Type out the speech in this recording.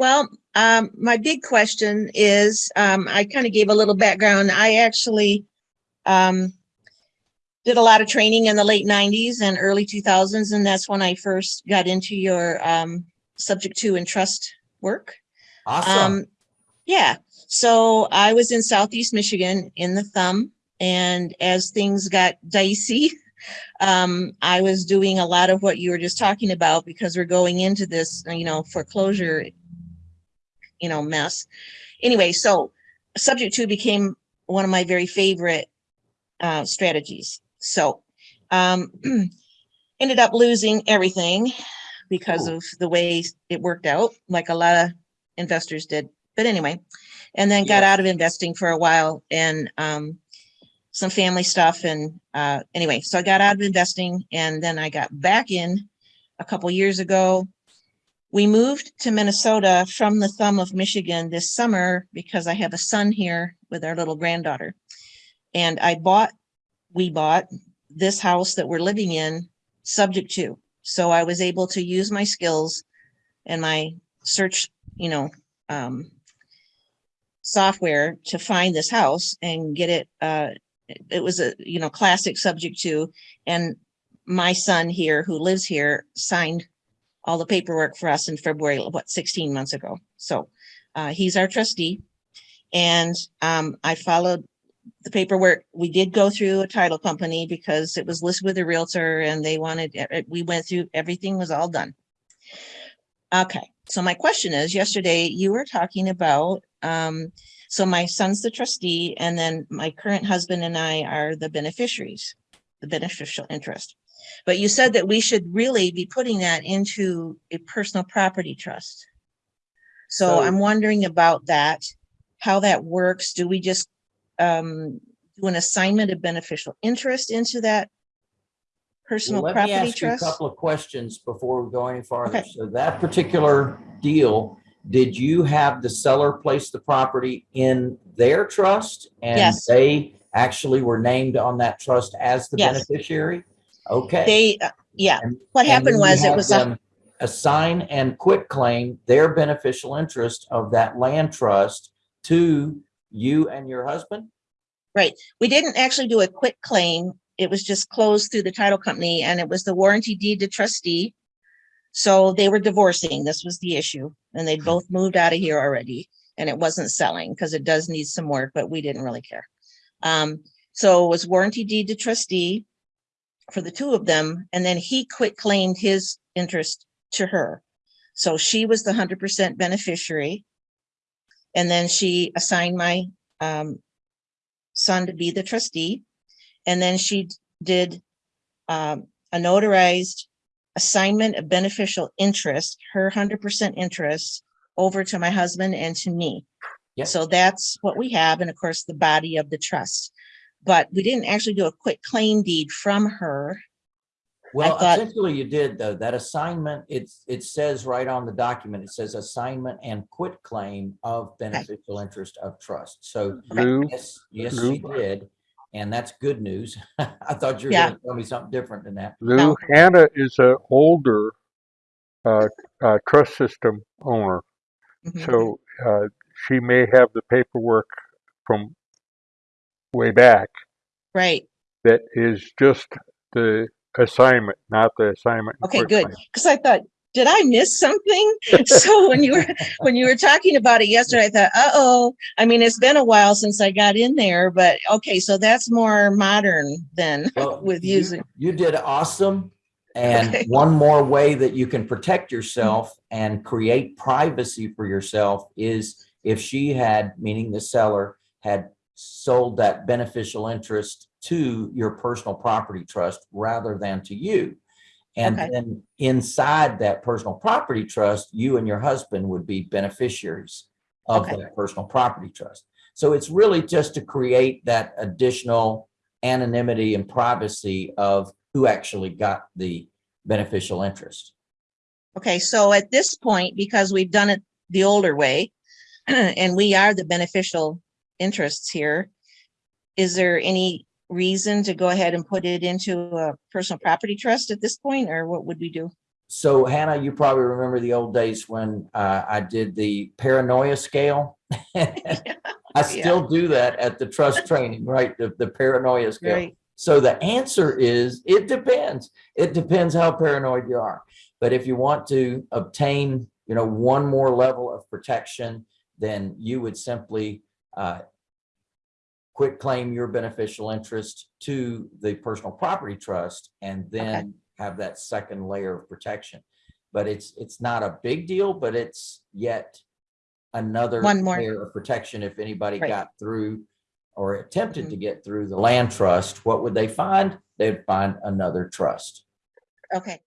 Well, um, my big question is, um, I kind of gave a little background. I actually, um, did a lot of training in the late nineties and early two thousands, and that's when I first got into your, um, subject to and trust work. Awesome. Um, yeah, so I was in Southeast Michigan in the thumb and as things got dicey, um, I was doing a lot of what you were just talking about because we're going into this, you know, foreclosure, you know, mess. Anyway, so subject to became one of my very favorite uh, strategies. So, um, ended up losing everything because of the way it worked out, like a lot of investors did. But anyway, and then got out of investing for a while and um, some family stuff. And uh, anyway, so I got out of investing and then I got back in a couple years ago. We moved to Minnesota from the thumb of Michigan this summer because I have a son here with our little granddaughter. And I bought, we bought this house that we're living in subject to. So I was able to use my skills and my search, you know, um, software to find this house and get it, uh, it- it was a, you know, classic subject to, and my son here who lives here signed all the paperwork for us in February, what, sixteen months ago. So, uh, he's our trustee. And, um, I followed the paperwork. We did go through a title company because it was listed with a realtor and they wanted, we went through, everything was all done. Okay, so my question is, yesterday you were talking about, um, so my son's the trustee and then my current husband and I are the beneficiaries, the beneficial interest. But you said that we should really be putting that into a personal property trust. So So- I'm wondering about that, how that works. Do we just um, do an assignment of beneficial interest into that personal Well, let me property ask you a trust? couple of questions before we go any farther. Okay. So that particular deal, did you have the seller place the property in their trust? And Yes. they actually were named on that trust as the Yes. beneficiary? Okay. They, uh, yeah, And- what happened was it was, a Assign and quit claim their beneficial interest of that land trust to you and your husband? Right. We didn't actually do a quit claim. It was just closed through the title company and it was the warranty deed to trustee. So they were divorcing. This was the issue. And they'd both moved out of here already and it wasn't selling because it does need some work, but we didn't really care. Um, so it was warranty deed to trustee for the two of them. And then he quit claimed his interest to her. So she was the hundred percent beneficiary. And then she assigned my, um, son to be the trustee. And then she did um, a notarized assignment of beneficial interest, her hundred percent interest over to my husband and to me. Yep. So that's what we have. And of course, the body of the trust. But we didn't actually do a quick claim deed from her. Well, thought- essentially you did though. That assignment, it's, it says right on the document, it says assignment and quit claim of beneficial interest of trust. So Lou, yes, yes, Lou. she did. And that's good news. I thought you were Yeah. gonna tell me something different than that. Lou, No. Hannah is an older uh, uh, trust system owner, Mhm. so uh, she may have the paperwork from way back Right. that is just the assignment, not the assignment. Okay, good. Because I thought, did I miss something? so when you were when you were talking about it yesterday, I thought, uh oh. I mean, it's been a while since I got in there, but okay, so that's more modern than Well, with you- using. You did awesome. And Okay. one more way that you can protect yourself and create privacy for yourself is if she had, meaning the seller, had sold that beneficial interest to your personal property trust rather than to you. And Okay. then inside that personal property trust, you and your husband would be beneficiaries of Okay. that personal property trust. So it's really just to create that additional anonymity and privacy of who actually got the beneficial interest. Okay, so at this point, because we've done it the older way, and we are the beneficial interests here, is there any reason to go ahead and put it into a personal property trust at this point, or what would we do? So Hannah, you probably remember the old days when uh, I did the paranoia scale. I still do that at the trust training, right? The, the paranoia scale. Right, So the answer is, it depends. It depends how paranoid you are. But if you want to obtain, you know, one more level of protection, then you would simply uh, quit claim your beneficial interest to the personal property trust and then have that second layer of protection. But it's, it's not a big deal, but it's yet another One more. layer of protection if anybody Right. got through or attempted to get through the land trust, what would they find? They'd find another trust. okay.